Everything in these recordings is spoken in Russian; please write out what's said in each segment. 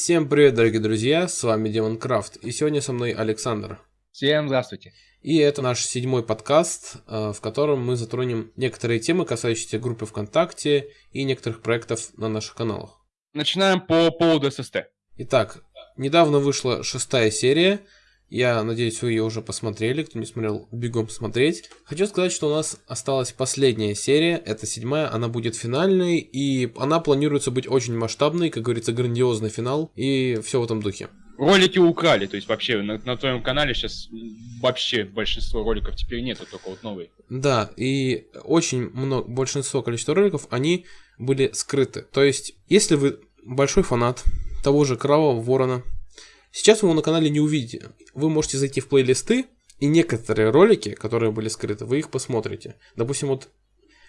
Всем привет, дорогие друзья, с вами Демон Крафт, и сегодня со мной Александр. Всем здравствуйте. И это наш седьмой подкаст, э, в котором мы затронем некоторые темы, касающиеся группы ВКонтакте и некоторых проектов на наших каналах. Начинаем по поводу ССТ. Итак, недавно вышла шестая серия, я надеюсь, вы ее уже посмотрели. Кто не смотрел, бегом смотреть. Хочу сказать, что у нас осталась последняя серия. Это седьмая. Она будет финальной. И она планируется быть очень масштабной. Как говорится, грандиозный финал. И все в этом духе. Ролики украли. То есть вообще на, на твоем канале сейчас вообще большинство роликов теперь нету, только вот новые. Да, и очень много, большинство количества роликов, они были скрыты. То есть, если вы большой фанат того же Кровавого Ворона, Сейчас вы его на канале не увидите. Вы можете зайти в плейлисты, и некоторые ролики, которые были скрыты, вы их посмотрите. Допустим, вот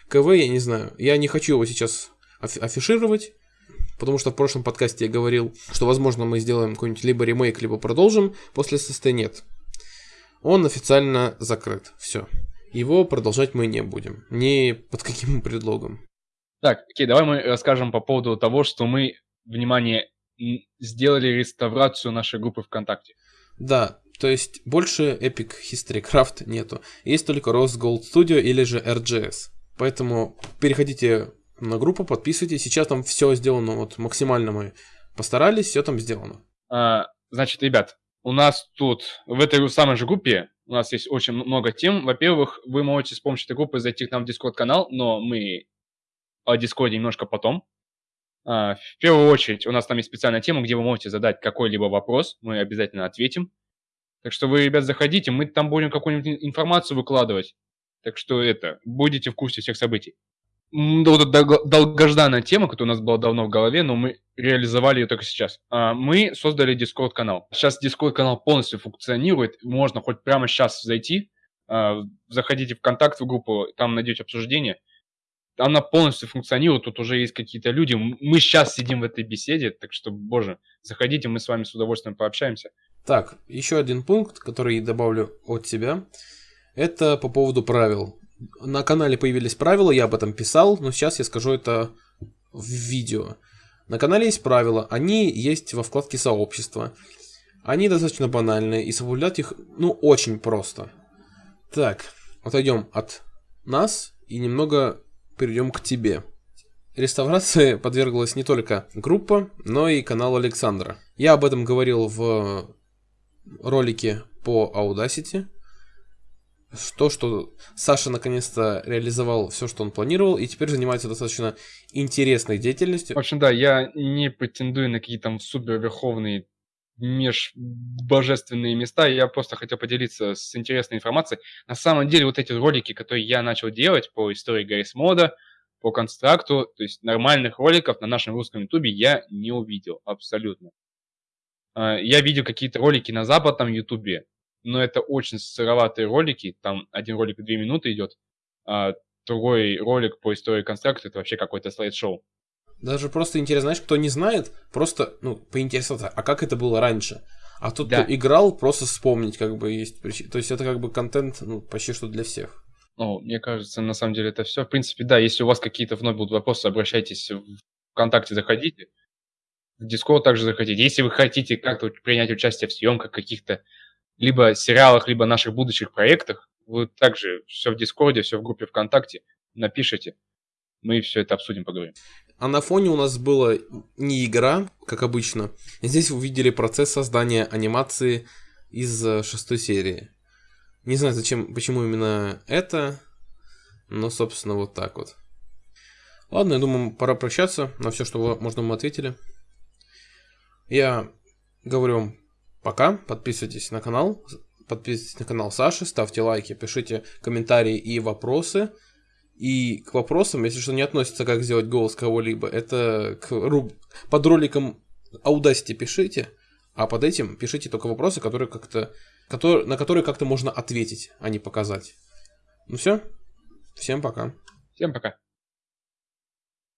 КВ, я не знаю, я не хочу его сейчас афишировать, потому что в прошлом подкасте я говорил, что, возможно, мы сделаем какой-нибудь либо ремейк, либо продолжим, после ССТ нет. Он официально закрыт, все. Его продолжать мы не будем, ни под каким предлогом. Так, окей, давай мы расскажем по поводу того, что мы, внимание, сделали реставрацию нашей группы ВКонтакте. Да, то есть больше Epic History Craft нету. Есть только Rose Gold Studio или же RGS. Поэтому переходите на группу, подписывайтесь. Сейчас там все сделано, вот максимально мы постарались, все там сделано. А, значит, ребят, у нас тут в этой самой же группе у нас есть очень много тем. Во-первых, вы можете с помощью этой группы зайти к нам в Discord канал, но мы о Discord немножко потом. А, в первую очередь, у нас там есть специальная тема, где вы можете задать какой-либо вопрос, мы обязательно ответим. Так что вы, ребят, заходите, мы там будем какую-нибудь информацию выкладывать. Так что это, будете в курсе всех событий. Вот эта долгожданная тема, которая у нас была давно в голове, но мы реализовали ее только сейчас. А, мы создали Discord канал. Сейчас Discord канал полностью функционирует, можно хоть прямо сейчас зайти, а, заходите в контакт в группу, там найдете обсуждение она полностью функционирует, тут уже есть какие-то люди. Мы сейчас сидим в этой беседе, так что, боже, заходите, мы с вами с удовольствием пообщаемся. Так, еще один пункт, который добавлю от себя, это по поводу правил. На канале появились правила, я об этом писал, но сейчас я скажу это в видео. На канале есть правила, они есть во вкладке сообщества. Они достаточно банальные, и соблюдать их, ну, очень просто. Так, отойдем от нас и немного перейдем к тебе. Реставрации подверглась не только группа, но и канал Александра. Я об этом говорил в ролике по Audacity. То, что Саша наконец-то реализовал все, что он планировал, и теперь занимается достаточно интересной деятельностью. В общем, да, я не претендую на какие-то там супер верховные межбожественные места. Я просто хотел поделиться с интересной информацией. На самом деле, вот эти ролики, которые я начал делать по истории Гаррис Мода, по констракту, то есть нормальных роликов на нашем русском ютубе я не увидел абсолютно. А, я видел какие-то ролики на западном ютубе, но это очень сыроватые ролики, там один ролик две минуты идет, а другой ролик по истории констракта это вообще какой-то слайд-шоу. Даже просто интересно, знаешь, кто не знает, просто, ну, поинтересоваться, а как это было раньше? А тот, да. кто играл, просто вспомнить, как бы, есть То есть это как бы контент, ну, почти что для всех. Ну, мне кажется, на самом деле это все. В принципе, да, если у вас какие-то вновь будут вопросы, обращайтесь в ВКонтакте, заходите. В Дискорд также заходите. Если вы хотите как-то принять участие в съемках каких-то либо сериалах, либо наших будущих проектах, вы также все в Дискорде, все в группе ВКонтакте напишите. Мы все это обсудим, поговорим. А на фоне у нас была не игра, как обычно. Здесь вы увидели процесс создания анимации из э, шестой серии. Не знаю, зачем, почему именно это, но, собственно, вот так вот. Ладно, я думаю, пора прощаться. На все, что можно, мы ответили. Я говорю вам пока. Подписывайтесь на канал. Подписывайтесь на канал Саши, ставьте лайки, пишите комментарии и вопросы. И к вопросам, если что не относится, как сделать голос кого-либо, это к руб... под роликом Audacity пишите, а под этим пишите только вопросы, которые как-то, которые, на которые как-то можно ответить, а не показать. Ну все, всем пока. Всем пока.